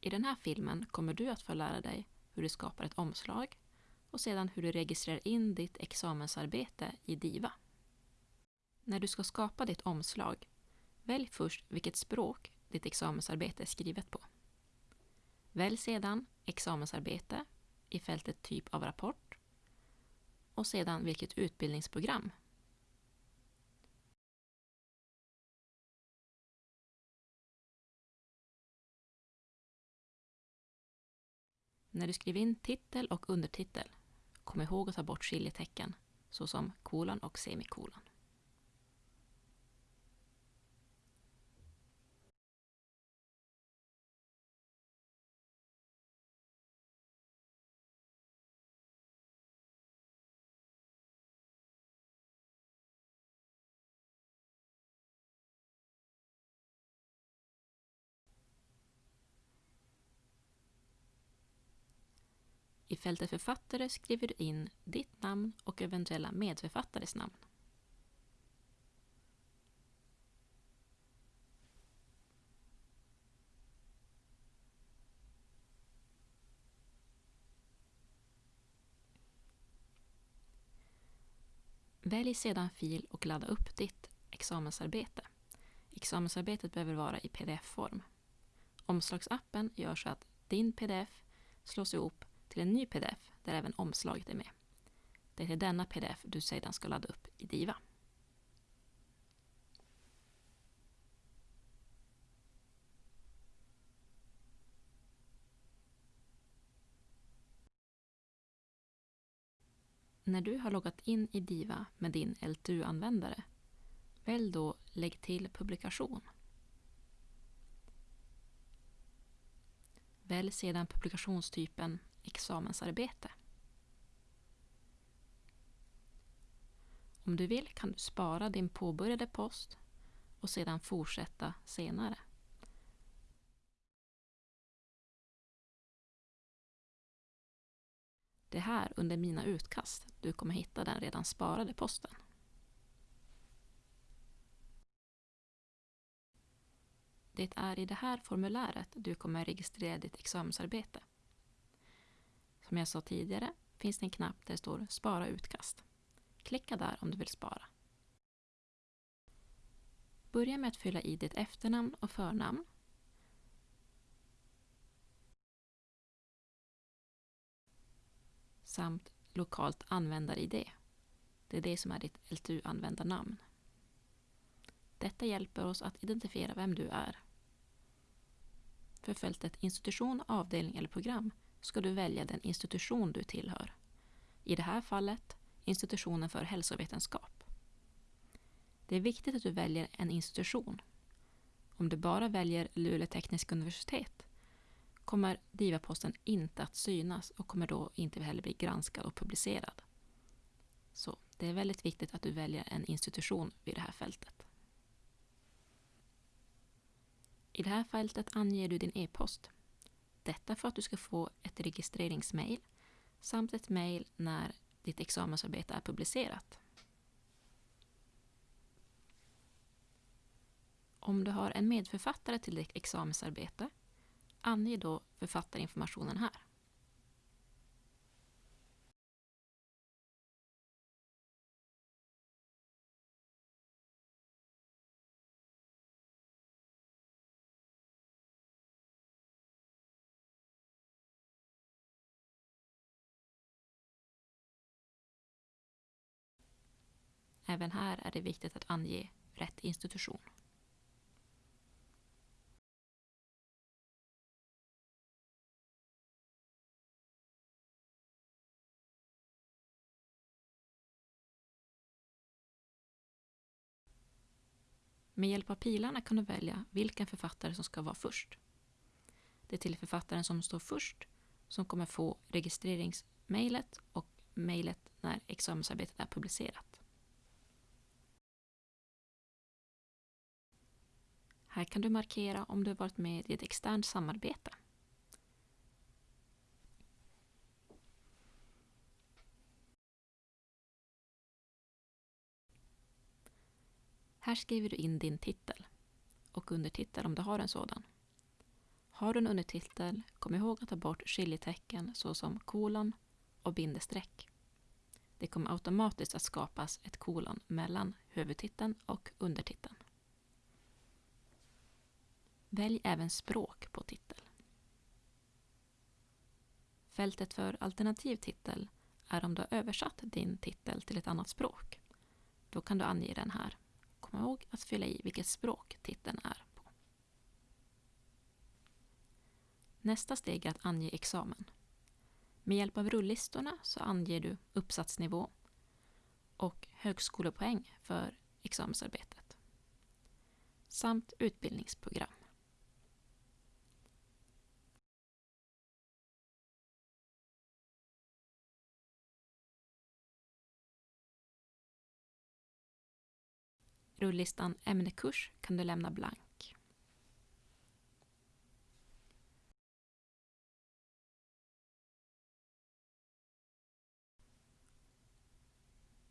I den här filmen kommer du att få lära dig hur du skapar ett omslag och sedan hur du registrerar in ditt examensarbete i DIVA. När du ska skapa ditt omslag, välj först vilket språk ditt examensarbete är skrivet på. Välj sedan examensarbete i fältet typ av rapport och sedan vilket utbildningsprogram När du skriver in titel och undertitel, kom ihåg att ta bort skiljetecken såsom kolon och semikolon. I fältet författare skriver du in ditt namn och eventuella medförfattares namn. Välj sedan fil och ladda upp ditt examensarbete. Examensarbetet behöver vara i pdf-form. Omslagsappen gör så att din pdf slås ihop till en ny pdf där även omslaget är med. Det är till denna pdf du sedan ska ladda upp i DIVA. När du har loggat in i DIVA med din LTU-användare, välj då Lägg till publikation. Välj sedan publikationstypen examensarbete. Om du vill kan du spara din påbörjade post och sedan fortsätta senare. Det är här under Mina utkast du kommer hitta den redan sparade posten. Det är i det här formuläret du kommer registrera ditt examensarbete. Som jag sa tidigare finns det en knapp där det står Spara utkast. Klicka där om du vill spara. Börja med att fylla i ditt efternamn och förnamn. Samt lokalt användar-id. Det är det som är ditt LTU-användarnamn. Detta hjälper oss att identifiera vem du är. För fältet institution, avdelning eller program ska du välja den institution du tillhör. I det här fallet institutionen för hälsovetenskap. Det är viktigt att du väljer en institution. Om du bara väljer Luleå tekniska universitet kommer DIVA-posten inte att synas och kommer då inte heller bli granskad och publicerad. Så det är väldigt viktigt att du väljer en institution vid det här fältet. I det här fältet anger du din e-post. Detta för att du ska få ett registreringsmail samt ett mail när ditt examensarbete är publicerat. Om du har en medförfattare till ditt examensarbete, ange då författarinformationen här. Även här är det viktigt att ange rätt institution. Med hjälp av pilarna kan du välja vilken författare som ska vara först. Det är till författaren som står först som kommer få registreringsmejlet och mejlet när examensarbetet är publicerat. Här kan du markera om du varit med i ett externt samarbete. Här skriver du in din titel och undertitel om du har en sådan. Har du en undertitel, kom ihåg att ta bort skiljetecken såsom kolon och bindestreck. Det kommer automatiskt att skapas ett kolon mellan huvudtiteln och undertiteln. Välj även språk på titel. Fältet för alternativ titel är om du har översatt din titel till ett annat språk. Då kan du ange den här. Kom ihåg att fylla i vilket språk titeln är på. Nästa steg är att ange examen. Med hjälp av rullistorna så anger du uppsatsnivå och högskolepoäng för examensarbetet samt utbildningsprogram. Rullistan ämnekurs kan du lämna blank.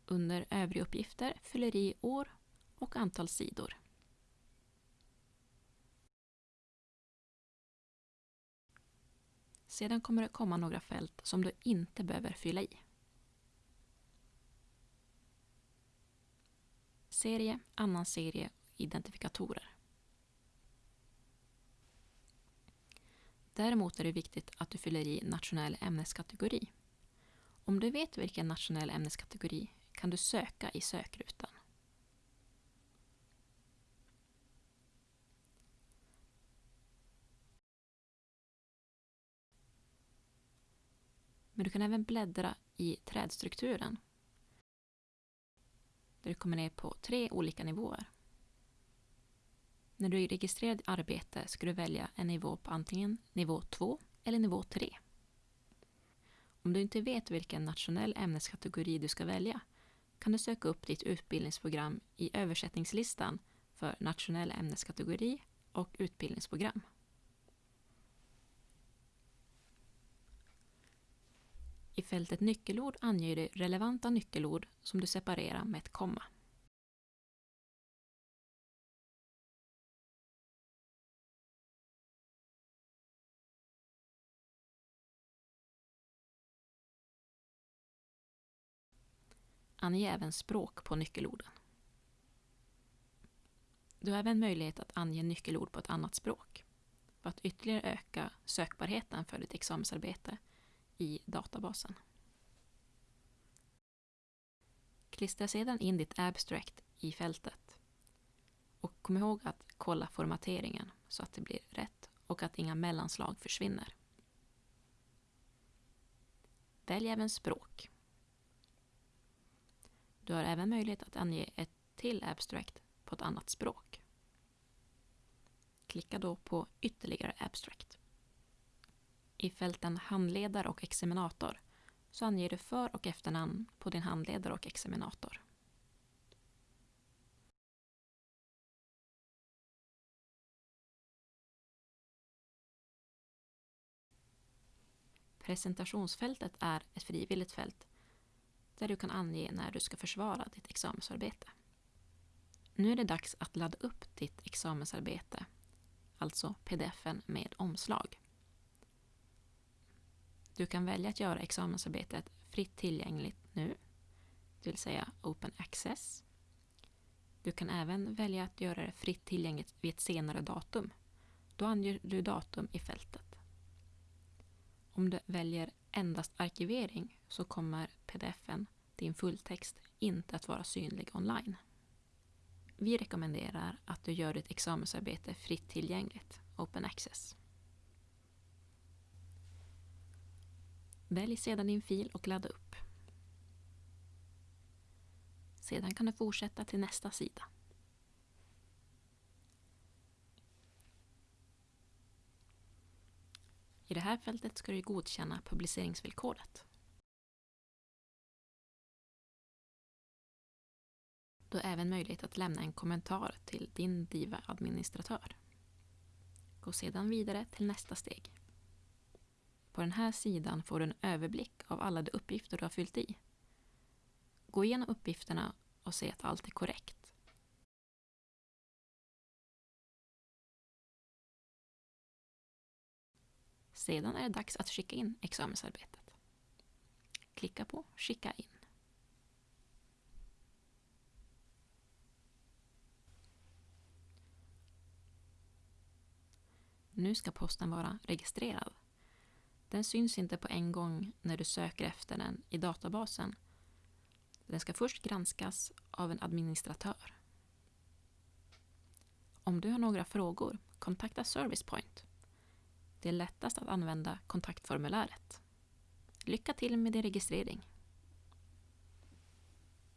Under övriga uppgifter fyller i år och antal sidor. Sedan kommer det komma några fält som du inte behöver fylla i. serie, annan serie, identifikatorer. Däremot är det viktigt att du fyller i nationell ämneskategori. Om du vet vilken nationell ämneskategori kan du söka i sökrutan. Men du kan även bläddra i trädstrukturen där du kommer ner på tre olika nivåer. När du är registrerad i arbete ska du välja en nivå på antingen nivå 2 eller nivå 3. Om du inte vet vilken nationell ämneskategori du ska välja kan du söka upp ditt utbildningsprogram i översättningslistan för nationell ämneskategori och utbildningsprogram. I fältet nyckelord anger du relevanta nyckelord som du separerar med ett komma. Ange även språk på nyckelorden. Du har även möjlighet att ange nyckelord på ett annat språk för att ytterligare öka sökbarheten för ditt examensarbete i databasen. Klistra sedan in ditt abstract i fältet. Och kom ihåg att kolla formateringen så att det blir rätt och att inga mellanslag försvinner. Välj även språk. Du har även möjlighet att ange ett till abstract på ett annat språk. Klicka då på ytterligare abstract. I fälten handledare och examinator så anger du för och efternamn på din handledare och examinator. Presentationsfältet är ett frivilligt fält där du kan ange när du ska försvara ditt examensarbete. Nu är det dags att ladda upp ditt examensarbete, alltså pdfen med omslag. Du kan välja att göra examensarbetet fritt tillgängligt nu, det vill säga Open Access. Du kan även välja att göra det fritt tillgängligt vid ett senare datum. Då anger du datum i fältet. Om du väljer endast arkivering så kommer pdfen, din fulltext, inte att vara synlig online. Vi rekommenderar att du gör ditt examensarbete fritt tillgängligt, Open Access. Välj sedan din fil och ladda upp. Sedan kan du fortsätta till nästa sida. I det här fältet ska du godkänna publiceringsvillkoret. Du har även möjlighet att lämna en kommentar till din DIVA-administratör. Gå sedan vidare till nästa steg. På den här sidan får du en överblick av alla de uppgifter du har fyllt i. Gå igenom uppgifterna och se att allt är korrekt. Sedan är det dags att skicka in examensarbetet. Klicka på Skicka in. Nu ska posten vara registrerad. Den syns inte på en gång när du söker efter den i databasen. Den ska först granskas av en administratör. Om du har några frågor, kontakta Servicepoint. Det är lättast att använda kontaktformuläret. Lycka till med din registrering!